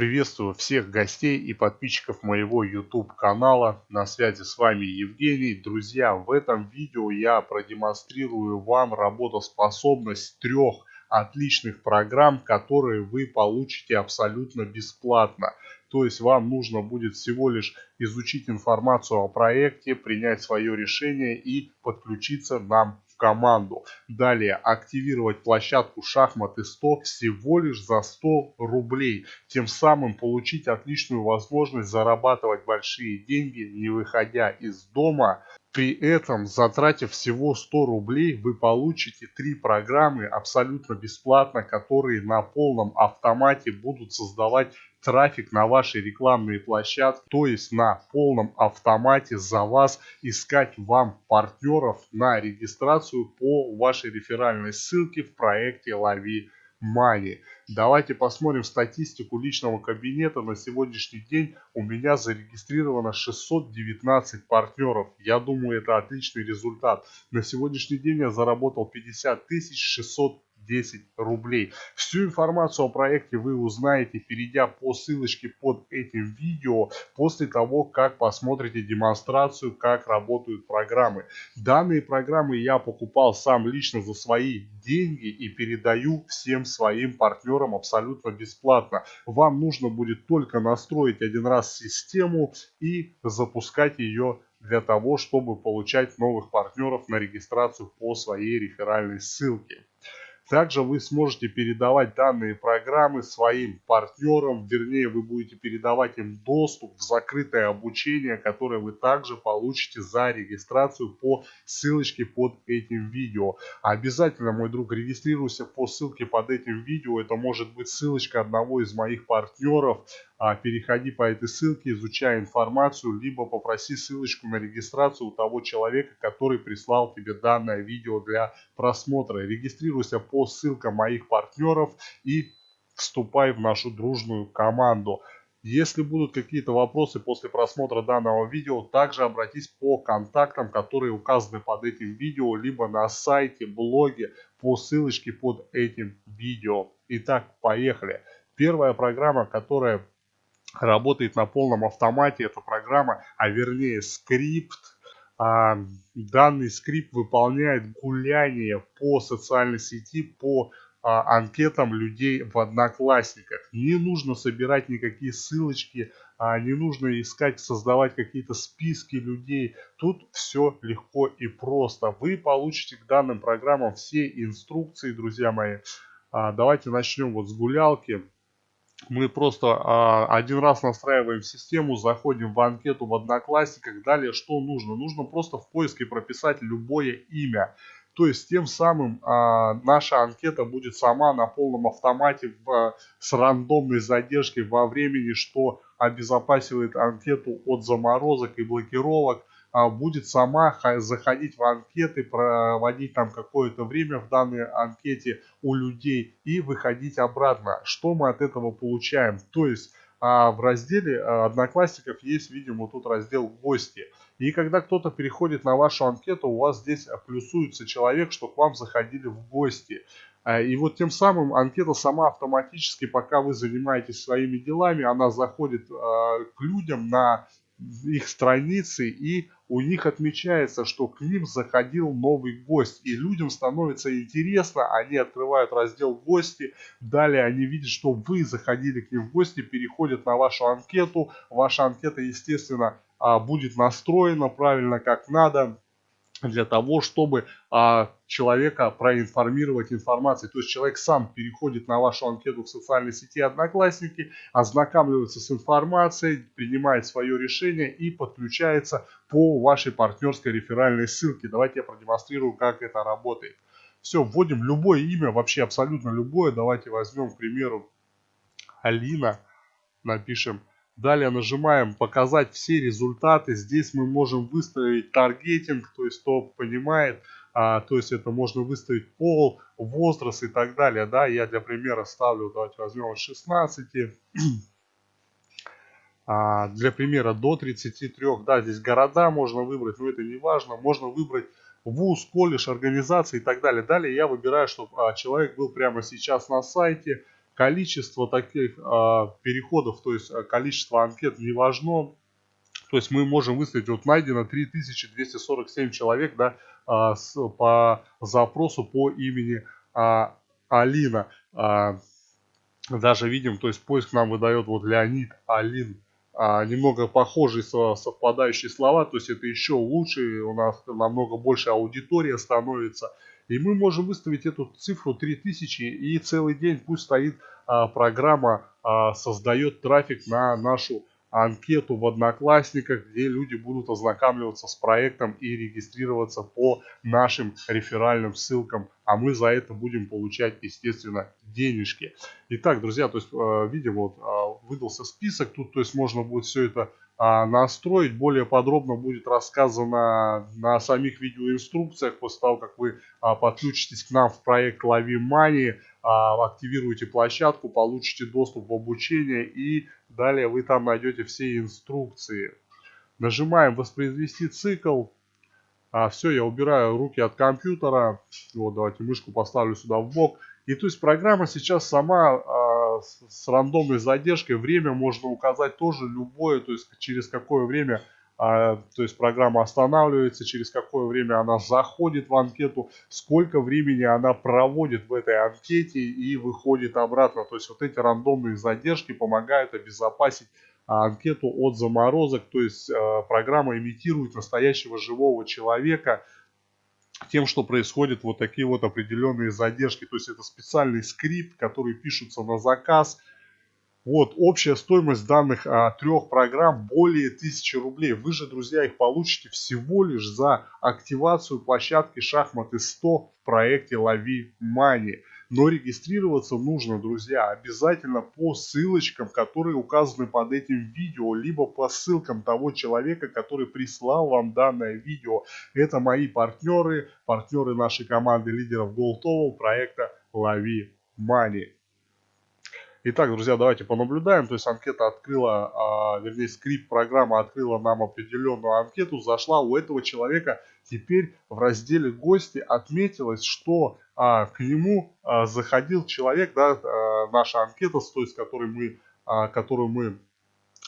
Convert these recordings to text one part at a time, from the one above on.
Приветствую всех гостей и подписчиков моего YouTube канала. На связи с вами Евгений. Друзья, в этом видео я продемонстрирую вам работоспособность трех отличных программ, которые вы получите абсолютно бесплатно. То есть вам нужно будет всего лишь изучить информацию о проекте, принять свое решение и подключиться нам команду. Далее активировать площадку шахматы 100 всего лишь за 100 рублей. Тем самым получить отличную возможность зарабатывать большие деньги, не выходя из дома при этом, затратив всего 100 рублей, вы получите три программы абсолютно бесплатно, которые на полном автомате будут создавать трафик на ваши рекламные площадки, то есть на полном автомате за вас искать вам партнеров на регистрацию по вашей реферальной ссылке в проекте «Лови Money. Давайте посмотрим статистику личного кабинета. На сегодняшний день у меня зарегистрировано 619 партнеров. Я думаю, это отличный результат. На сегодняшний день я заработал 50 600 10 рублей. Всю информацию о проекте вы узнаете, перейдя по ссылочке под этим видео, после того, как посмотрите демонстрацию, как работают программы. Данные программы я покупал сам лично за свои деньги и передаю всем своим партнерам абсолютно бесплатно. Вам нужно будет только настроить один раз систему и запускать ее для того, чтобы получать новых партнеров на регистрацию по своей реферальной ссылке. Также вы сможете передавать данные программы своим партнерам, вернее вы будете передавать им доступ в закрытое обучение, которое вы также получите за регистрацию по ссылочке под этим видео. Обязательно, мой друг, регистрируйся по ссылке под этим видео, это может быть ссылочка одного из моих партнеров, а, переходи по этой ссылке, изучай информацию, либо попроси ссылочку на регистрацию у того человека, который прислал тебе данное видео для просмотра. Регистрируйся по ссылкам моих партнеров и вступай в нашу дружную команду. Если будут какие-то вопросы после просмотра данного видео, также обратись по контактам, которые указаны под этим видео, либо на сайте, блоге, по ссылочке под этим видео. Итак, поехали. Первая программа, которая работает на полном автомате эта программа, а вернее скрипт. А, данный скрипт выполняет гуляние по социальной сети, по а, анкетам людей в Одноклассниках. Не нужно собирать никакие ссылочки, а, не нужно искать, создавать какие-то списки людей. Тут все легко и просто. Вы получите к данным программам все инструкции, друзья мои. А, давайте начнем вот с гулялки мы просто а, один раз настраиваем систему, заходим в анкету в Одноклассниках. Далее что нужно? Нужно просто в поиске прописать любое имя. То есть тем самым а, наша анкета будет сама на полном автомате в, с рандомной задержкой во времени, что обезопасивает анкету от заморозок и блокировок. А, будет сама заходить в анкеты, проводить там какое-то время в данной анкете у людей и выходить обратно. Что мы от этого получаем? То есть а, в разделе а, Одноклассников есть, видимо, тут раздел «Гости». И когда кто-то переходит на вашу анкету, у вас здесь плюсуется человек, что к вам заходили в гости. И вот тем самым анкета сама автоматически, пока вы занимаетесь своими делами, она заходит к людям на их страницы и у них отмечается, что к ним заходил новый гость. И людям становится интересно, они открывают раздел «Гости», далее они видят, что вы заходили к ним в гости, переходят на вашу анкету. Ваша анкета, естественно, а, будет настроена правильно, как надо для того, чтобы а, человека проинформировать информацией. То есть человек сам переходит на вашу анкету в социальной сети Одноклассники, ознакомливается с информацией, принимает свое решение и подключается по вашей партнерской реферальной ссылке. Давайте я продемонстрирую, как это работает. Все, вводим любое имя, вообще абсолютно любое. Давайте возьмем, к примеру, Алина, напишем Далее нажимаем «Показать все результаты». Здесь мы можем выставить таргетинг, то есть кто понимает, а, то есть это можно выставить пол, возраст и так далее. Да, я для примера ставлю, давайте возьмем от 16. А, для примера до 33, да, здесь города можно выбрать, но это не важно. Можно выбрать вуз, колледж, организация и так далее. Далее я выбираю, чтобы а, человек был прямо сейчас на сайте количество таких а, переходов, то есть количество анкет не важно. То есть мы можем выставить, вот найдено 3247 человек да, а, с, по запросу по имени а, Алина. А, даже видим, то есть поиск нам выдает вот Леонид Алин. А, немного похожие совпадающие слова, то есть это еще лучше, у нас намного больше аудитория становится. И мы можем выставить эту цифру 3000 и целый день пусть стоит а, программа, а, создает трафик на нашу анкету в Одноклассниках, где люди будут ознакомливаться с проектом и регистрироваться по нашим реферальным ссылкам, а мы за это будем получать, естественно, денежки. Итак, друзья, то есть, э, видим, вот э, выдался список, тут, то есть, можно будет все это а, настроить. Более подробно будет рассказано на самих видеоинструкциях после того, как вы а, подключитесь к нам в проект Лови Money, а, активируете площадку, получите доступ в обучение и далее вы там найдете все инструкции. Нажимаем воспроизвести цикл. А, все, я убираю руки от компьютера. Вот, давайте мышку поставлю сюда в бок. И то есть программа сейчас сама с, с рандомной задержкой, время можно указать тоже любое, то есть через какое время а, то есть программа останавливается, через какое время она заходит в анкету, сколько времени она проводит в этой анкете и выходит обратно. То есть вот эти рандомные задержки помогают обезопасить а, анкету от заморозок, то есть а, программа имитирует настоящего живого человека, тем, что происходят вот такие вот определенные задержки. То есть это специальный скрипт, который пишется на заказ, вот, общая стоимость данных а, трех программ более 1000 рублей. Вы же, друзья, их получите всего лишь за активацию площадки Шахматы 100 в проекте Лови Мани. Но регистрироваться нужно, друзья, обязательно по ссылочкам, которые указаны под этим видео, либо по ссылкам того человека, который прислал вам данное видео. Это мои партнеры, партнеры нашей команды лидеров Голтового проекта Лови Мани. Итак, друзья, давайте понаблюдаем. То есть анкета открыла, а, вернее скрипт программа открыла нам определенную анкету. Зашла у этого человека. Теперь в разделе гости отметилось, что а, к нему а, заходил человек, да, а, наша анкета, то есть, которой мы, а, которую мы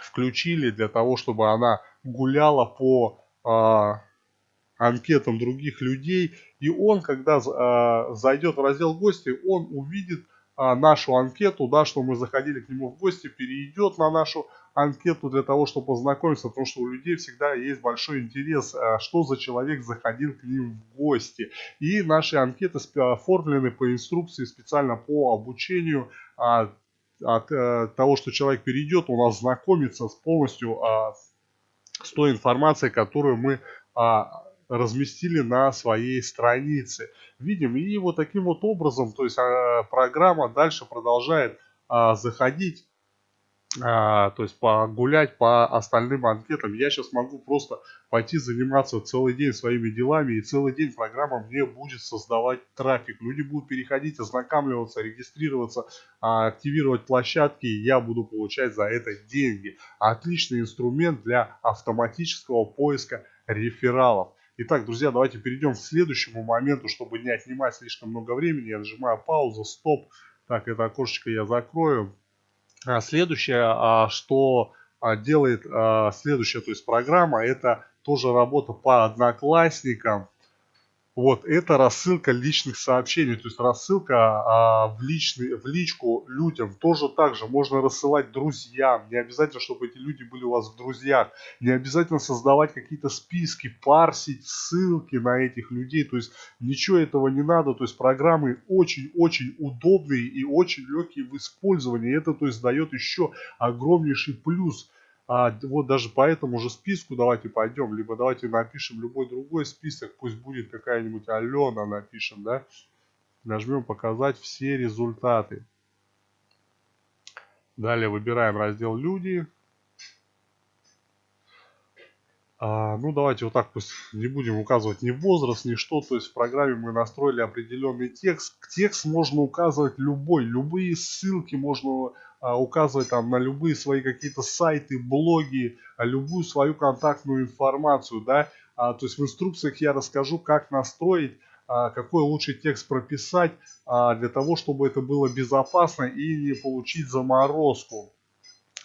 включили для того, чтобы она гуляла по а, анкетам других людей. И он, когда а, зайдет в раздел гости, он увидит а, нашу анкету, да, что мы заходили к нему в гости, перейдет на нашу анкету для того, чтобы познакомиться, потому что у людей всегда есть большой интерес, а, что за человек заходил к ним в гости. И наши анкеты оформлены по инструкции специально по обучению а, от э, того, что человек перейдет, он ознакомится с полностью с той информацией, которую мы разместили на своей странице. Видим, и вот таким вот образом, то есть а, программа дальше продолжает а, заходить, а, то есть погулять по остальным анкетам. Я сейчас могу просто пойти заниматься целый день своими делами, и целый день программа мне будет создавать трафик. Люди будут переходить, ознакомливаться, регистрироваться, активировать площадки, и я буду получать за это деньги. Отличный инструмент для автоматического поиска рефералов. Итак, друзья, давайте перейдем к следующему моменту, чтобы не отнимать слишком много времени. Я нажимаю паузу, стоп. Так, это окошечко я закрою. А следующее, а, что а, делает а, следующая, то есть программа, это тоже работа по одноклассникам. Вот, это рассылка личных сообщений, то есть рассылка а, в, личный, в личку людям. Тоже так же можно рассылать друзьям. Не обязательно, чтобы эти люди были у вас в друзьях. Не обязательно создавать какие-то списки, парсить ссылки на этих людей. То есть ничего этого не надо. То есть программы очень-очень удобные и очень легкие в использовании. Это то есть дает еще огромнейший плюс а вот даже по этому же списку давайте пойдем, либо давайте напишем любой другой список, пусть будет какая-нибудь Алена напишем, да. Нажмем показать все результаты. Далее выбираем раздел люди. А, ну давайте вот так пусть не будем указывать ни возраст, ни что. То есть в программе мы настроили определенный текст. Текст можно указывать любой, любые ссылки можно указывать там на любые свои какие-то сайты, блоги, а, любую свою контактную информацию, да, а, то есть в инструкциях я расскажу, как настроить а, какой лучший текст прописать а, для того, чтобы это было безопасно и не получить заморозку.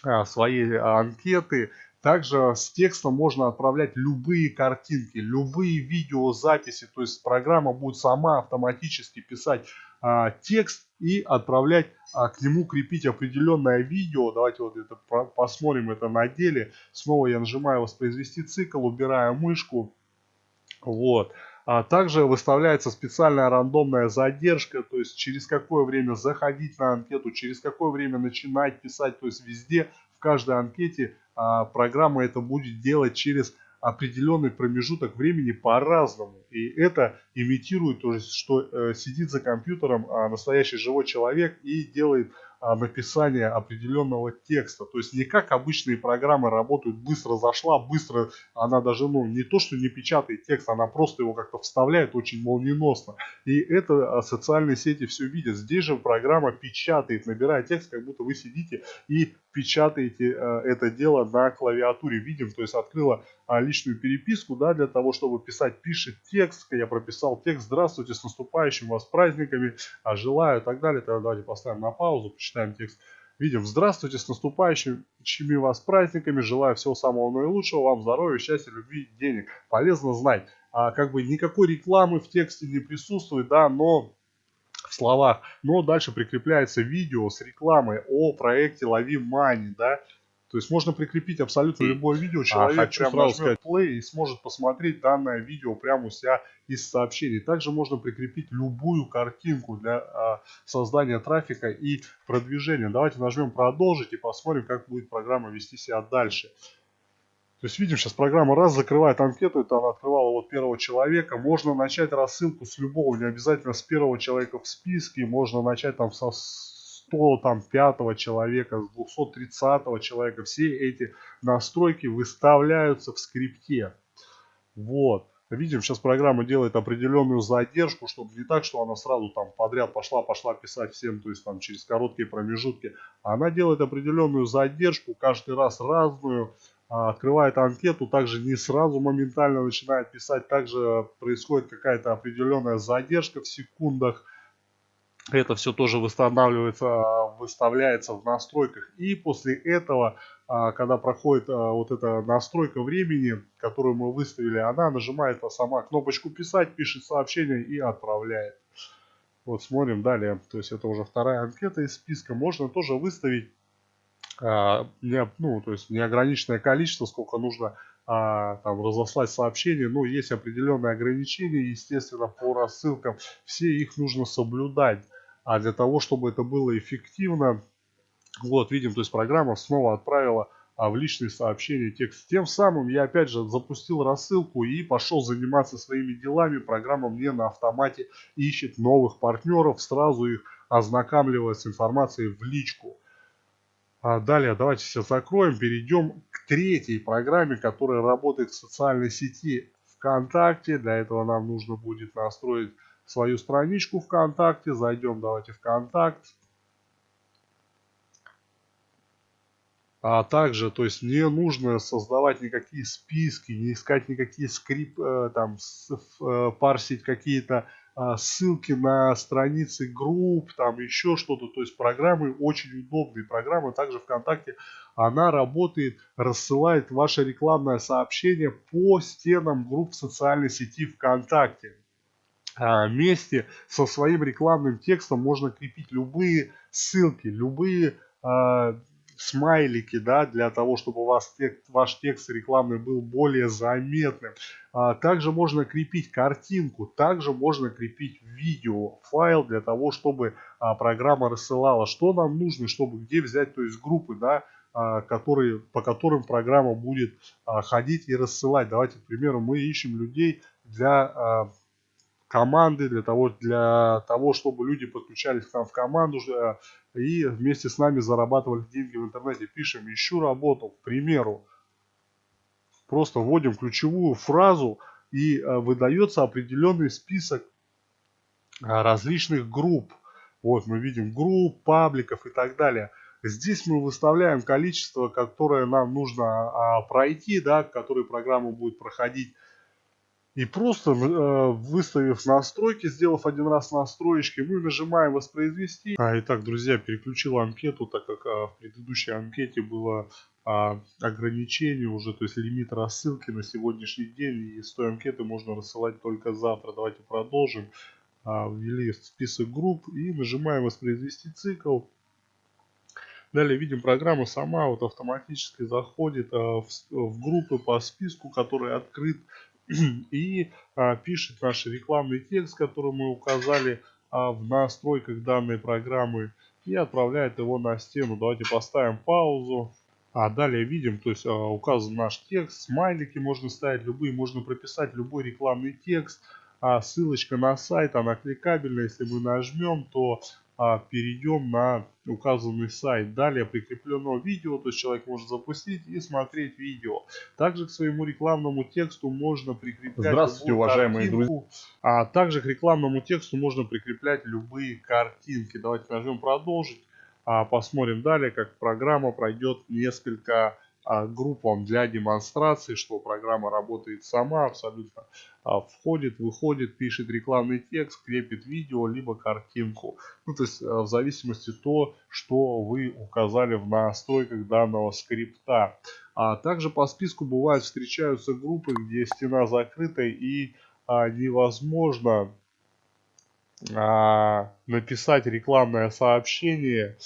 А, своей анкеты. Также с текстом можно отправлять любые картинки, любые видеозаписи, то есть программа будет сама автоматически писать а, текст и отправлять а, к нему крепить определенное видео. Давайте вот это посмотрим это на деле. Снова я нажимаю воспроизвести цикл, убираю мышку. Вот. А также выставляется специальная рандомная задержка, то есть через какое время заходить на анкету, через какое время начинать писать, то есть везде, в каждой анкете а, программа это будет делать через определенный промежуток времени по-разному. И это имитирует, то есть, что э, сидит за компьютером а, настоящий живой человек и делает а, написание определенного текста. То есть не как обычные программы работают, быстро зашла, быстро она даже, ну, не то, что не печатает текст, она просто его как-то вставляет очень молниеносно. И это а, социальные сети все видят. Здесь же программа печатает, набирая текст, как будто вы сидите и печатаете э, это дело на клавиатуре. Видим, то есть открыла а, личную переписку, да, для того, чтобы писать, пишет текст, я прописал текст, здравствуйте, с наступающим вас праздниками, а, желаю и так далее. Тогда давайте поставим на паузу, почитаем текст. Видим, здравствуйте, с наступающими вас праздниками, желаю всего самого наилучшего, вам здоровья, счастья, любви, денег. Полезно знать. А, как бы никакой рекламы в тексте не присутствует, да, но в словах. Но дальше прикрепляется видео с рекламой о проекте Лови Мани, да. То есть можно прикрепить абсолютно любое видео, человек а, хочу сразу сказать play и сможет посмотреть данное видео прямо у себя из сообщений. Также можно прикрепить любую картинку для а, создания трафика и продвижения. Давайте нажмем продолжить и посмотрим, как будет программа вести себя дальше. То есть видим, сейчас программа раз закрывает анкету, это она открывала вот первого человека. Можно начать рассылку с любого, не обязательно с первого человека в списке. Можно начать там со 105 человека, с 230 человека. Все эти настройки выставляются в скрипте. Вот. Видим, сейчас программа делает определенную задержку, чтобы не так, что она сразу там подряд пошла-пошла писать всем, то есть там через короткие промежутки. Она делает определенную задержку, каждый раз разную. А, открывает анкету, также не сразу моментально начинает писать, также происходит какая-то определенная задержка в секундах. Это все тоже восстанавливается, выставляется в настройках. И после этого, а, когда проходит а, вот эта настройка времени, которую мы выставили, она нажимает сама кнопочку «Писать», пишет сообщение и отправляет. Вот смотрим далее. То есть это уже вторая анкета из списка. Можно тоже выставить а, не, ну, то есть неограниченное количество, сколько нужно а, там разослать сообщения. Ну, есть определенные ограничения, естественно, по рассылкам. Все их нужно соблюдать. А для того, чтобы это было эффективно, вот, видим, то есть программа снова отправила а, в личные сообщения текст. Тем самым я опять же запустил рассылку и пошел заниматься своими делами. Программа мне на автомате ищет новых партнеров, сразу их ознакомливает с информацией в личку. А далее давайте все закроем, перейдем к третьей программе, которая работает в социальной сети ВКонтакте. Для этого нам нужно будет настроить свою страничку ВКонтакте. Зайдем давайте ВКонтакт. А также, то есть не нужно создавать никакие списки, не искать никакие скрипты, э, там, э, парсить какие-то а, ссылки на страницы групп, там еще что-то. То есть программы очень удобные. Программа также ВКонтакте, она работает, рассылает ваше рекламное сообщение по стенам групп социальной сети ВКонтакте. А, вместе со своим рекламным текстом можно крепить любые ссылки, любые а, смайлики, да, для того, чтобы у вас текст, ваш текст рекламный был более заметным. А, также можно крепить картинку, также можно крепить видео, файл для того, чтобы а, программа рассылала. Что нам нужно, чтобы где взять, то есть группы, да, а, которые, по которым программа будет а, ходить и рассылать. Давайте, к примеру, мы ищем людей для а, команды, для того, для того, чтобы люди подключались к нам в команду э, и вместе с нами зарабатывали деньги в интернете. Пишем «Ищу работу», к примеру. Просто вводим ключевую фразу и э, выдается определенный список э, различных групп. Вот мы видим групп, пабликов и так далее. Здесь мы выставляем количество, которое нам нужно а, пройти, да, которое программа будет проходить И просто э, выставив настройки, сделав один раз настроечки, мы нажимаем воспроизвести. А, итак, друзья, переключил анкету, так как а, в предыдущей анкете было а, ограничение уже, то есть лимит рассылки на сегодняшний день. И с той анкеты можно рассылать только завтра. Давайте продолжим. А, ввели список групп и нажимаем воспроизвести цикл. Далее видим, программа сама вот автоматически заходит а, в, в группы по списку, который открыт и а, пишет наш рекламный текст, который мы указали а, в настройках данной программы и отправляет его на стену. Давайте поставим паузу. А далее видим, то есть а, указан наш текст, смайлики можно ставить любые, можно прописать любой рекламный текст. А ссылочка на сайт, она кликабельная, если мы нажмем, то перейдем на указанный сайт. Далее прикреплено видео, то есть человек может запустить и смотреть видео. Также к своему рекламному тексту можно прикреплять... Здравствуйте, уважаемые друзья. А также к рекламному тексту можно прикреплять любые картинки. Давайте нажмем продолжить. А посмотрим далее, как программа пройдет несколько а, группам для демонстрации, что программа работает сама, абсолютно а, входит, выходит, пишет рекламный текст, крепит видео, либо картинку. Ну, то есть а, в зависимости то, что вы указали в настройках данного скрипта. А также по списку бывают встречаются группы, где стена закрыта и а, невозможно а, написать рекламное сообщение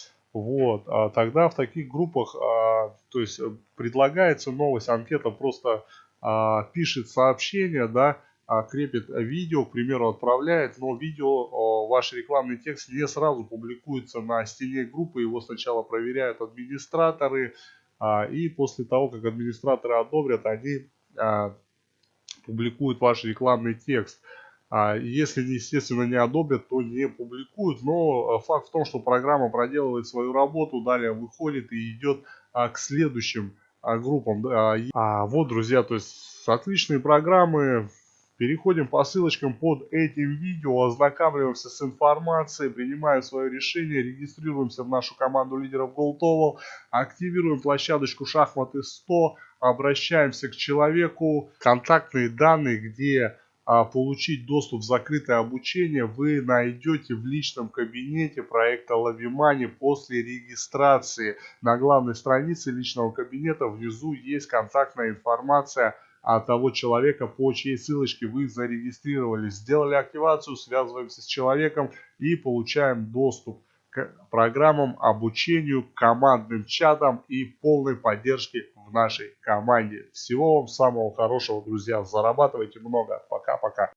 вот, а тогда в таких группах, а, то есть э, предлагается новость, анкета просто а, пишет сообщение, да, а, крепит видео, к примеру, отправляет, но видео, ваш рекламный текст не сразу публикуется на стене группы, его сначала проверяют администраторы, а, и после того, как администраторы одобрят, они а, публикуют ваш рекламный текст. А если, естественно, не одобрят, то не публикуют. Но э, факт в том, что программа проделывает свою работу, далее выходит и идет а, к следующим а, группам. А вот, друзья, то есть отличные программы. Переходим по ссылочкам под этим видео, ознакомливаемся с информацией, принимаем свое решение, регистрируемся в нашу команду лидеров GoldOval, активируем площадочку шахматы 100, обращаемся к человеку, контактные данные, где получить доступ в закрытое обучение вы найдете в личном кабинете проекта Lavimani после регистрации. На главной странице личного кабинета внизу есть контактная информация от того человека, по чьей ссылочке вы зарегистрировались. Сделали активацию, связываемся с человеком и получаем доступ программам, обучению, командным чатам и полной поддержке в нашей команде. Всего вам самого хорошего, друзья. Зарабатывайте много. Пока-пока.